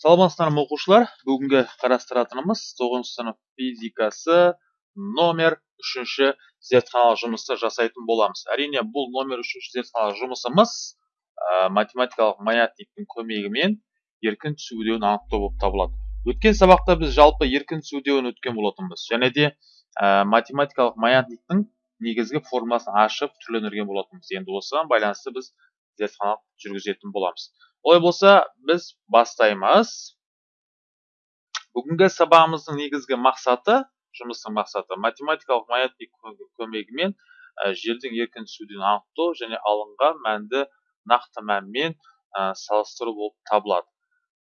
саламатсыздар ма оқушылар. Бүгінгі қарастыратынымыз тоғызыншы сынып физикасы номер үшінші зертханалық жұмысты жасайтын боламыз. Әрине бұл номер үшінші зертханалық жұмысымыз ә, математикалық маятниктің көмегімен еркін түсу үдеуін анықтау болып табылады. Өткен сабақта біз жалпы еркін түсу үдеуін өткен болатынбыз. Және де ә, математикалық маятниктің негізгі формуласын ашып түрлендірген болатынбыз. Енді осыған байланысты біз зертханалық жүргізетін боламыз. Олай болса біз бастаймыз. Бүгінгі сабағымыздың негізгі мақсаты жұмыстың мақсаты математикалық маятник көмегімен ә, жердің еркін түсуден анықтау және алынған мәнді нақты мәнмен ә, салыстыру болып табылады.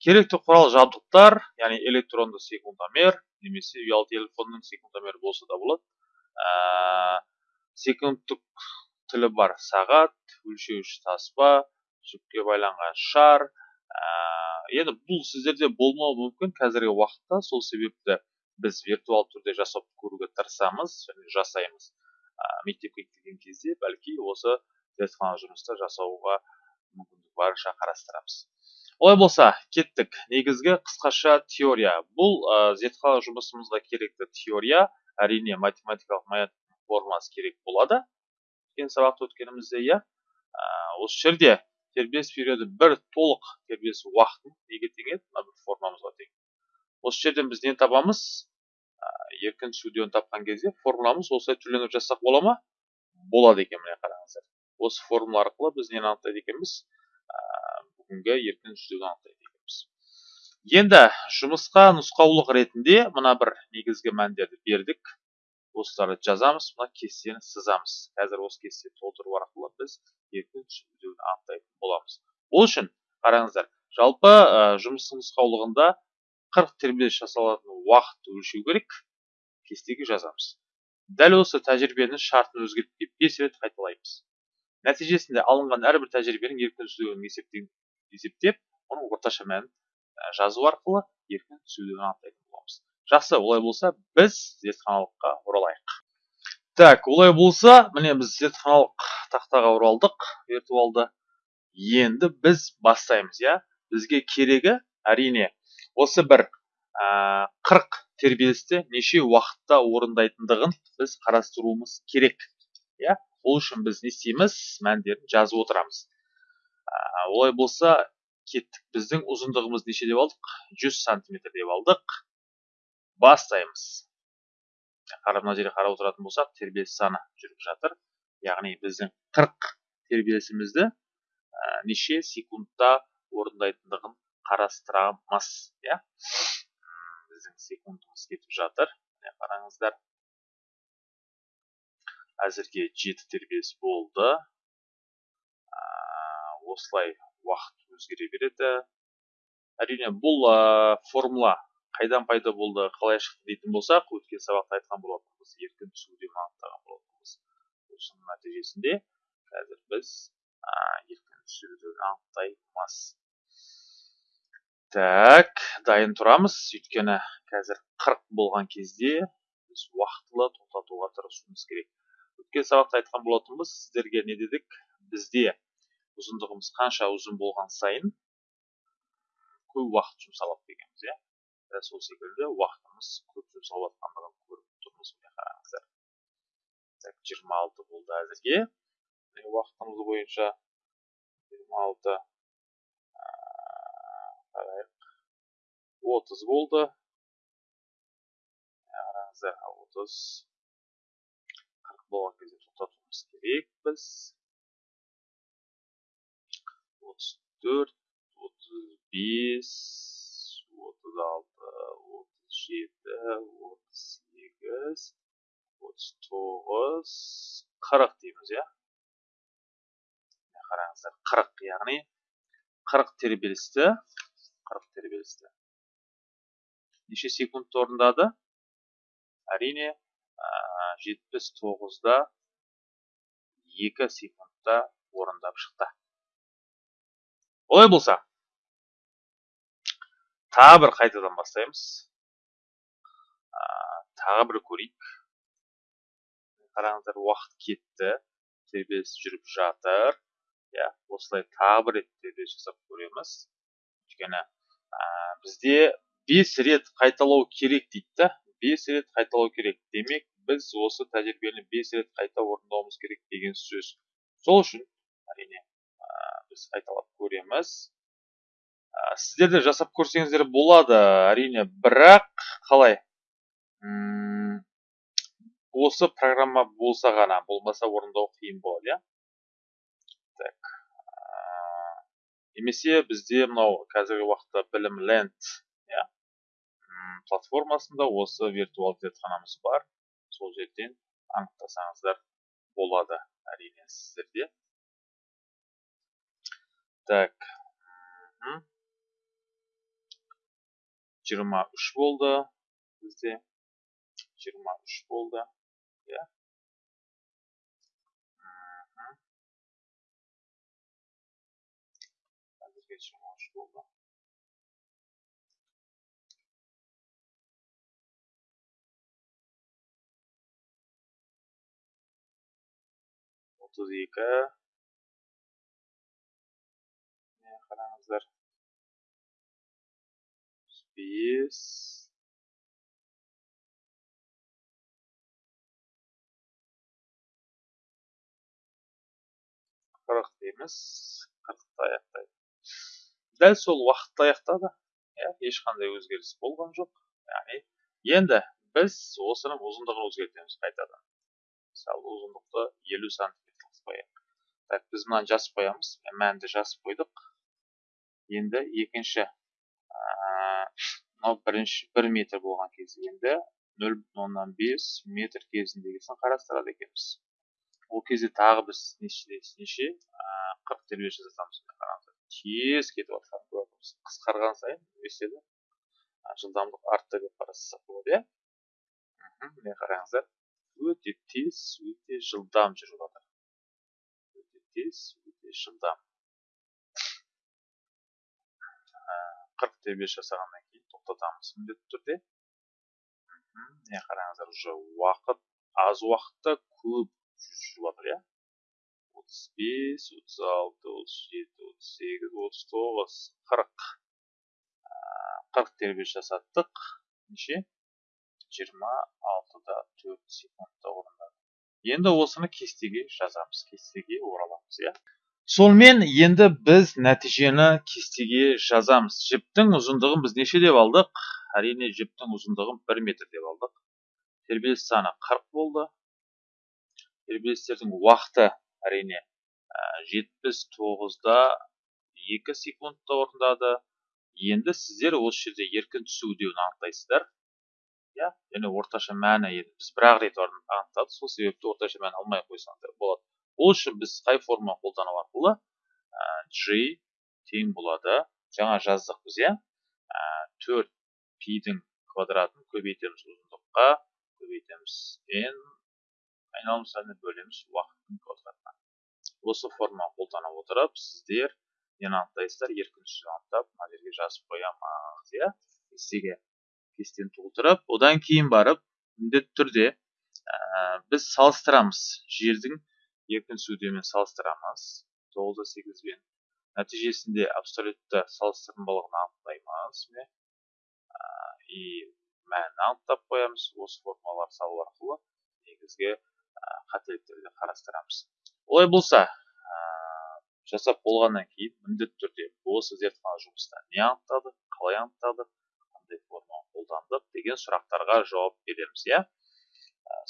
Керекті құрал жабдықтар яғни электронды секундомер немесе ұялы телефонның секундомері болса да болады. Ә, секундтық тілі бар сағат өлшеуіш таспа жүкке байланған шар. Ә, енді бұл сіздерде болмауы мүмкін қазіргі уақытта. Сол себепті біз виртуал түрде жасап көруге тырысамыз және жасаймыз. Ә, мектепке келген кезде бәлки осы зертхана жұмыста жасауға мүмкіндік барынша қарастырамыз. Олай болса кеттік. Негізгі қысқаша теория. Бұл ә, зертхана жұмысымызға керекті теория. Әрине математикалық формасы керек болады. Өткен сабақта өткенімізде иә. Осы жерде тербеліс периоды бір толық тербеліс уақытын неге тең еді мына бір формамызға тең. Осы жерден біз нені табамыз? Еркін сүдеуін тапқан кезде формуламыз осылай түрлендіріп жазсақ бола ма? Болады екен міне қараңыздар. Осы формула арқылы біз нені анықтайды екенбіз? Бүгінгі еркін сүдеуді анықтайды екенбіз. Енді жұмысқа нұсқаулық ретінде мына бір негізгі мәндерді бердік. Осыларды жазамыз мына кестені сызамыз қазір осы кестені толтыру арқылы біз еркін түсіндіруді анықтайтын боламыз ол үшін қараңыздар жалпы ә, жұмыстың нұсқаулығында 40 тербеліс жасалатын уақытты өлшеу керек кестеге жазамыз. Дәл осы тәжірибенің шартын өзгертпей 5 рет қайталаймыз. Нәтижесінде алынған әрбір тәжірибенің еркін түсуін есептеп оның орташа мәнін жазу арқылы еркін түсуді анықтайтын боламыз. Жақсы олай болса біз зертханалыққа оралайық. Так олай болса міне біз зертханалық тақтаға оралдық виртуалды. Енді біз бастаймыз иә? Бізге керегі әрине осы бір ә, 40 тербелісті неше уақытта орындайтындығын біз қарастыруымыз керек иә? Ол үшін біз не істейміз? Мәндерін жазып отырамыз. Ә, олай болса кеттік. Біздің ұзындығымыз неше деп алдық? 100 сантиметр деп алдық. Бастаймыз қарап мына жерге қарап отыратын болсақ тербеліс саны жүріп жатыр. Яғни біздің 40 тербелісімізді ә, неше секундта орындайтындығын қарастырамыз иә? Біздің секундымыз кетіп жатыр. Міне қараңыздар. Әзірге жеті тербеліс болды. Ә, осылай уақыт өзгере береді. Әрине бұл ә, формула қайдан пайда болды қалай шықты дейтін болсақ өткен сабақта айтқан болатынбыз еркін түсуде анықтаған болатынбыз. Осының нәтижесінде қазір біз еркін түсуді анықтаймыз. Так дайын тұрамыз. Өйткені қазір 40 болған кезде біз уақытылы тоқтатуға тырысуымыз керек. Өткен сабақта айтқан болатынбыз сіздерге не дедік? Бізде ұзындығымыз қанша ұзын болған сайын көп уақыт жұмсалады дегенбіз иә? Дәл сол секілді уақытымыз көп жұмсалып жатқандығын көріп тұрмыз міне қараңыздар так жиырма алты болды әзірге уақытымыз бойынша жиырма алты қарайық отыз болды қараңыздар отыз қырық болған кезде тоқтатуымыз керек біз отыз төрт отыз бес отыз алты отыз жеті отыз сегіз отыз тоғыз қырық дейміз иә қараңыздар қырық яғни қырық тербелісті қырық тербелісті неше секундта орындады әрине жетпіс тоғызда екі секундта орындап шықты. Олай болса. Тағы бір қайтадан бастаймыз. Тағы бір көрейік. Қараңыздар уақыт кетті. тербеліс жүріп жатыр. Иә осылай тағы бір рет тербеліс жасап көреміз. Өйткені ә, бізде бес рет қайталау керек дейді да. Бес рет қайталау керек. Демек біз осы тәжірибені бес рет қайта орындауымыз керек деген сөз. Сол үшін әрине ә, біз қайталап көреміз. ә, сіздер де жасап көрсеңіздер болады әрине бірақ қалай? Осы программа болса ғана болмаса орындау қиын болады иә? Так немесе бізде мынау қазіргі уақытта білім ленд иә? Платформасында осы виртуалды зертханамыз бар. Сол жерден анықтасаңыздар болады әрине сіздерде. Так мгм. 23 болды бізде 23 болды иә Мгм. әзірге 23 болды отыз екі бес қырық дейміз аяқтайды дәл сол уақытта аяқтады ешқандай өзгеріс болған жоқ яғни енді біз осының ұзындығын өзгертеміз қайтадан мысалы ұзындықты елу сантиметр қылып қояйық так біз мынаны жазып қоямыз мәнді жазып қойдық енді екінші мынау бірінші бір метр болған кезде енді нөл бүтін оннан бес метр кезіндегісін қарастырады екенбіз. Ол кезде тағы біз неше неше қырық тербеліс жасатамыз тез кетіп жатқанын қысқарған сайын не істеді жылдамдық артты деп қарастырсақ болады иә? Міне қараңыздар. Өте тез өте жылдам жүріп жатыр өте тез өте жылдам. Қырық тербеліс жасағаннан кейін тоқтатамыз міндетті түрде. Міне қараңыздар уже уақыт аз уақытта көп жүріп жатыр иә? отыз бес отыз алты отыз жеті отыз сегіз отыз тоғыз қырық. Қырық тербеліс жасаттық. неше? жиырма алтыда төрт секундта орындады енді осыны кестеге жазамыз кестеге ораламыз иә? Сонымен енді біз нәтижені кестеге жазамыз. Жіптің ұзындығын біз неше деп алдық? Әрине жіптің ұзындығын бір метр деп алдық. Тербеліс саны қырық болды. Тербелістердің уақыты әрине жетпіс тоғызда екі секундта орындады. Енді сіздер осы жерде еркін түсу деуін анықтайсыздар. Иә және орташа мәні енді біз бір ақ рет анықтадық. Сол себепті орташа мән алмай қойсаңыздар болады. Ол үшін біз қай форма қолдану арқылы g тең болады. Жаңа жаздық біз иә. Төрт пидің квадратын көбейтеміз ұзындыққа көбейтеміз n айналым санына бөлеміз уақыттың квадратына. Осы форма қолдана отырып сіздер нені анықтайсыздар? Еркін анықтап мына жерге жазып қоямыз иә. Кестеге кестені толтырып одан кейін барып міндетті түрде біз салыстырамыз жердің еркін сүдемен салыстырамыз. Тоғыз да сегізбен нәтижесінде абсолютті салыстырымдылығын анықтаймыз міне. И мәнін анықтап қоямыз. Осы формулалар салу арқылы негізгі қателіктерді қарастырамыз. Олай болса жасап болғаннан кейін міндетті түрде осы зертхана жұмыста не анықтадық қалай анықтадық қандай форма қолдандық деген сұрақтарға жауап береміз иә?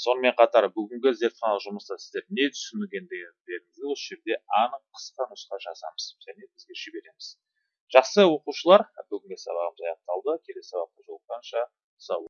Сонымен қатар бүгінгі зертхана жұмыста сіздер не түсінгендеріңізді осы жерде анық қысқа нұсқа жазамыз және бізге жібереміз. Жақсы оқушылар бүгінгі сабағымыз аяқталды. Келесі сабақта жолыққанша сау